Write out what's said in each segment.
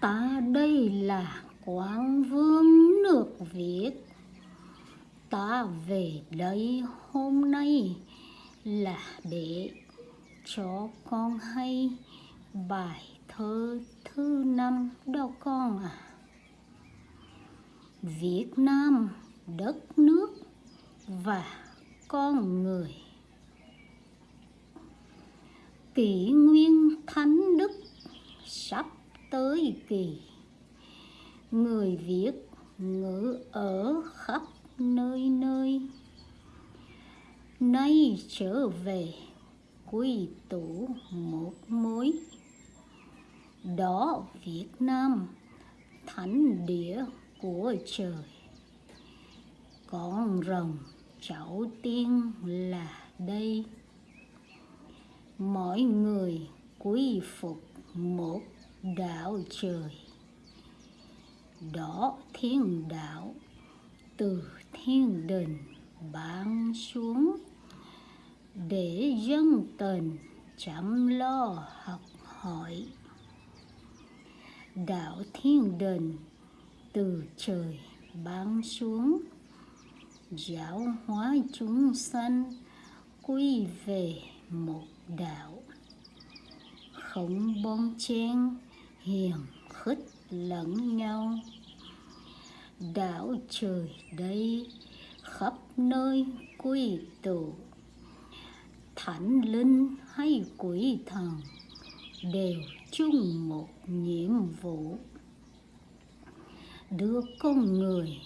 ta đây là quang vương nước việt. Ta về đây hôm nay là để cho con hay bài thơ thứ năm đâu con à Việt Nam, đất nước và con người. Kỷ nguyên thánh đức sắp tới kỳ. Người Việt ngữ ở khắp nơi nơi. Nay trở về quy tụ một mối đó Việt Nam, thánh địa của trời. Con rồng cháu tiên là đây. Mọi người quy phục một đạo trời. Đó thiên đạo từ thiên đình ban xuống. Để dân tình chăm lo học hỏi. Đạo thiên đình, từ trời ban xuống. Giáo hóa chúng sanh, quy về một đạo không bon chen hiền khích lẫn nhau. Đảo trời đây, khắp nơi quy tụ. Thánh linh hay quỷ thần đều chung một nhiệm vụ. Đưa con người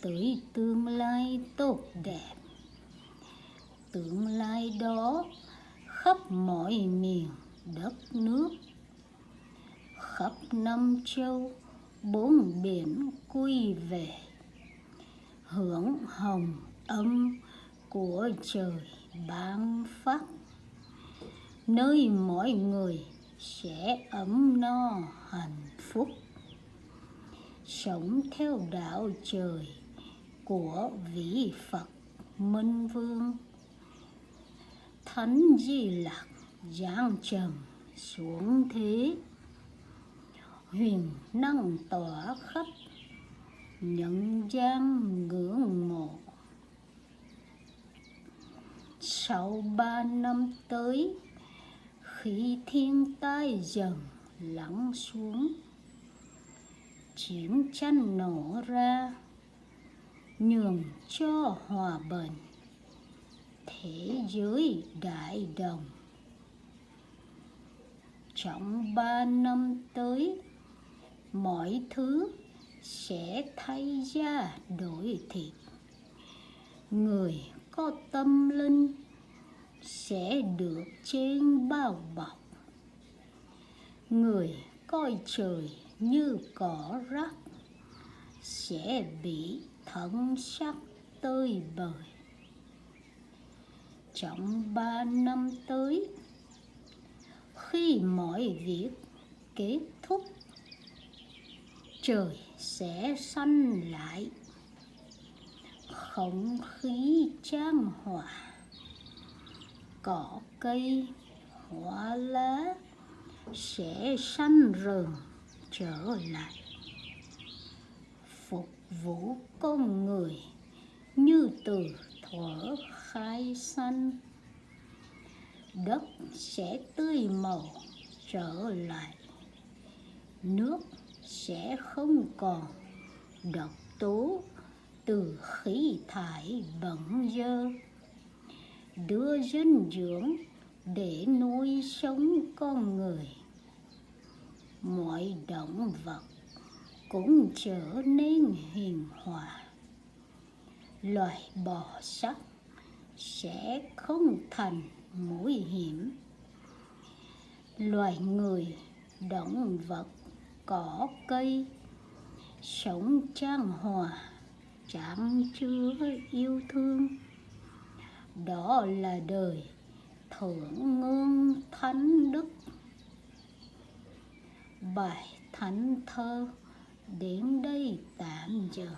tới tương lai tốt đẹp. Tương lai đó khắp mọi miền đất nước khắp năm châu, bốn biển quy về hưởng hồng âm của trời ban phát nơi mọi người sẽ ấm no hạnh phúc, sống theo đạo trời của vị Phật Minh Vương. Thánh Di Lặc giáng trần xuống thế huyền năng tỏa khắp nhận gian ngưỡng mộ. Sau ba năm tới, khi thiên tai dần lắng xuống, chiến tranh nổ ra, nhường cho hòa bình, thế giới đại đồng. Trong ba năm tới mọi thứ sẽ thay da đổi thịt. Người có tâm linh sẽ được trên bao bọc. Người coi trời như cỏ rác sẽ bị thân sắc tơi bời. Trong ba năm tới, khi mọi việc kết thúc trời sẽ xanh lại. Không khí trang hòa, cỏ cây, hoa lá sẽ xanh rừng trở lại. Phục vụ con người như từ thuở khai sanh, đất sẽ tươi màu trở lại. Nước sẽ không còn độc tố từ khí thải bẩn dơ. Đưa dinh dưỡng để nuôi sống con người. Mọi động vật cũng trở nên hiền hòa. Loài bò sát sẽ không thành mũi hiểm. Loài người động vật cỏ cây, sống trang hòa chẳng chứa yêu thương. Đó là đời thượng ngương thánh đức. Bài thánh thơ đến đây tạm dừng.